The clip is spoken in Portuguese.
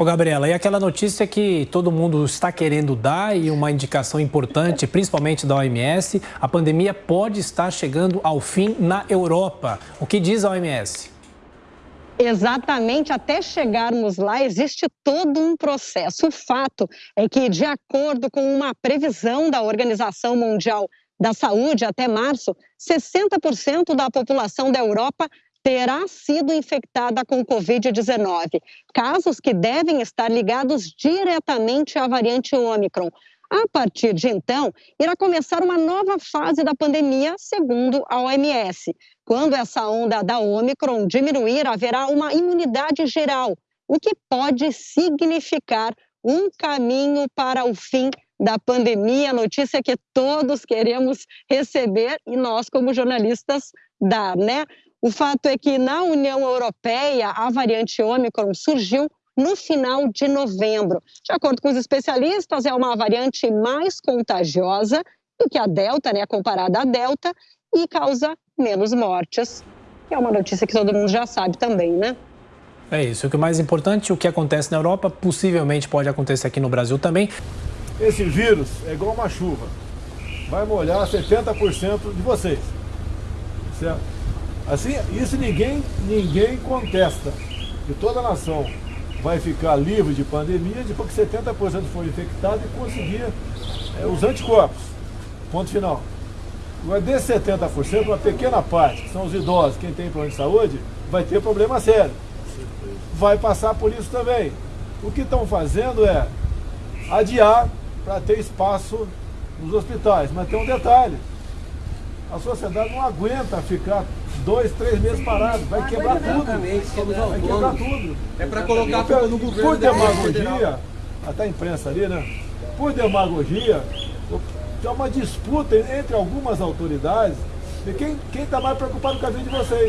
Ô, Gabriela, e aquela notícia que todo mundo está querendo dar e uma indicação importante, principalmente da OMS, a pandemia pode estar chegando ao fim na Europa. O que diz a OMS? Exatamente, até chegarmos lá existe todo um processo. O fato é que, de acordo com uma previsão da Organização Mundial da Saúde, até março, 60% da população da Europa terá sido infectada com Covid-19, casos que devem estar ligados diretamente à variante Ômicron. A partir de então, irá começar uma nova fase da pandemia, segundo a OMS. Quando essa onda da Ômicron diminuir, haverá uma imunidade geral, o que pode significar um caminho para o fim da pandemia, notícia que todos queremos receber e nós, como jornalistas, dar, né? O fato é que na União Europeia a variante Ômicron surgiu no final de novembro. De acordo com os especialistas, é uma variante mais contagiosa do que a Delta, né, comparada à Delta, e causa menos mortes. É uma notícia que todo mundo já sabe também, né? É isso. O que é mais importante, o que acontece na Europa, possivelmente pode acontecer aqui no Brasil também. Esse vírus é igual uma chuva. Vai molhar 70% de vocês. Certo? Assim, isso ninguém, ninguém contesta. Que toda nação vai ficar livre de pandemia depois que 70% for infectado e conseguir é, os anticorpos. Ponto final. Agora, desses 70%, uma pequena parte, que são os idosos, quem tem problema de saúde, vai ter problema sério. Vai passar por isso também. O que estão fazendo é adiar para ter espaço nos hospitais. Mas tem um detalhe, a sociedade não aguenta ficar dois, três meses parado, vai quebrar tudo. Vai quebrar tudo. É para colocar tudo no governo. Por demagogia, até a imprensa ali, né? Por demagogia, tem uma disputa entre algumas autoridades de quem está mais preocupado com a vida de vocês.